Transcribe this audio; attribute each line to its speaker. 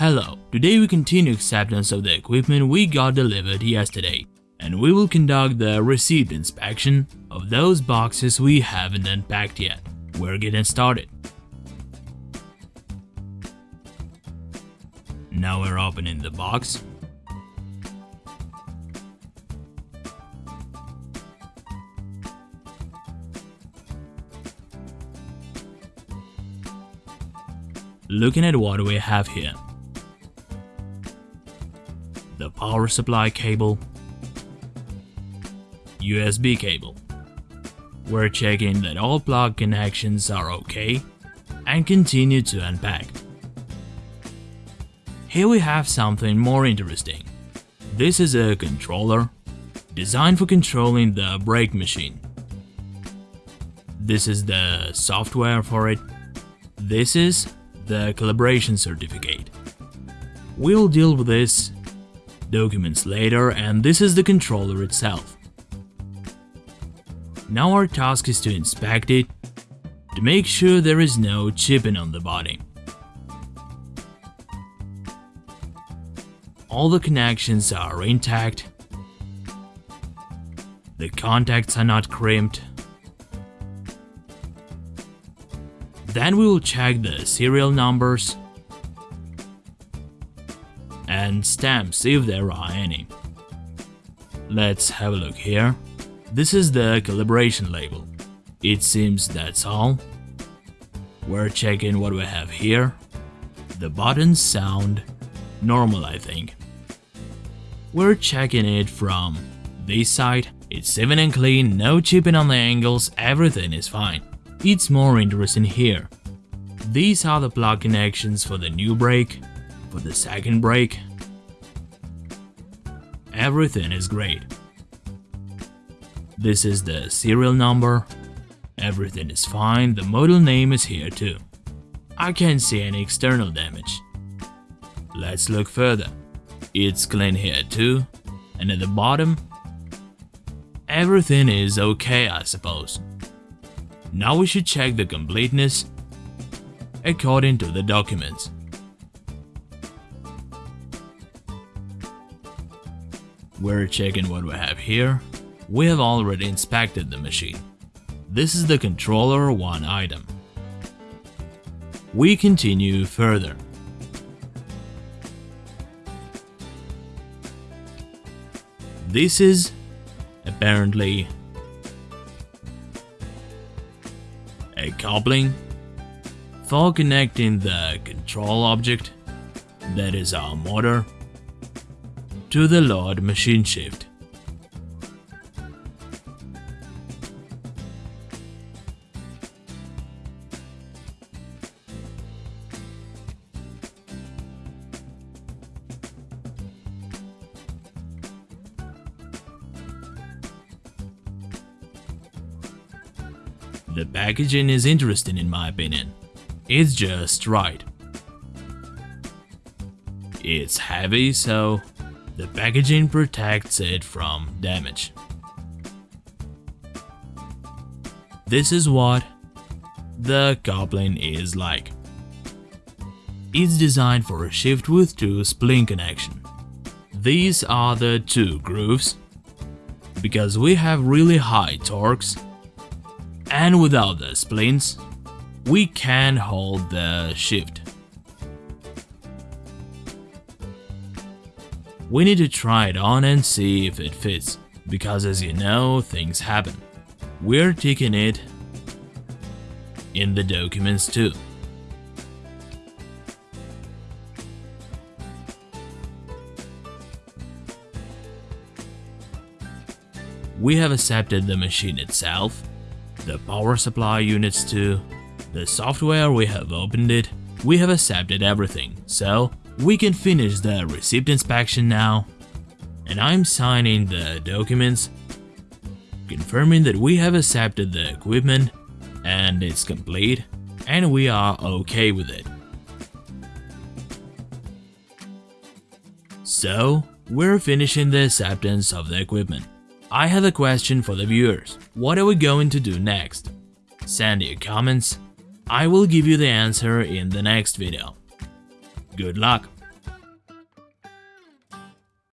Speaker 1: Hello, today we continue acceptance of the equipment we got delivered yesterday, and we will conduct the receipt inspection of those boxes we haven't unpacked yet. We're getting started. Now we're opening the box. Looking at what we have here. The power supply cable, USB cable. We're checking that all plug connections are okay and continue to unpack. Here we have something more interesting. This is a controller designed for controlling the brake machine. This is the software for it. This is the calibration certificate. We'll deal with this documents later and this is the controller itself. Now our task is to inspect it to make sure there is no chipping on the body. All the connections are intact, the contacts are not crimped, Then we will check the serial numbers and stamps if there are any. Let's have a look here. This is the calibration label. It seems that's all. We're checking what we have here. The buttons sound normal I think. We're checking it from this side. It's even and clean, no chipping on the angles, everything is fine. It's more interesting here. These are the plug connections for the new brake, for the second brake. Everything is great. This is the serial number. Everything is fine, the model name is here too. I can't see any external damage. Let's look further. It's clean here too, and at the bottom, everything is okay I suppose. Now we should check the completeness according to the documents. We're checking what we have here. We have already inspected the machine. This is the controller one item. We continue further. This is apparently a coupling for connecting the control object, that is our motor, to the Lord machine shift. The packaging is interesting in my opinion. It's just right. It's heavy, so the packaging protects it from damage. This is what the coupling is like. It's designed for a shift with two spline connection. These are the two grooves, because we have really high torques, and without the splines, we can hold the shift. We need to try it on and see if it fits, because as you know, things happen. We're taking it in the documents too. We have accepted the machine itself, the power supply units too, the software, we have opened it, we have accepted everything, so we can finish the receipt inspection now. And I'm signing the documents, confirming that we have accepted the equipment and it's complete and we are okay with it. So, we're finishing the acceptance of the equipment. I have a question for the viewers. What are we going to do next? Send your comments I will give you the answer in the next video. Good luck!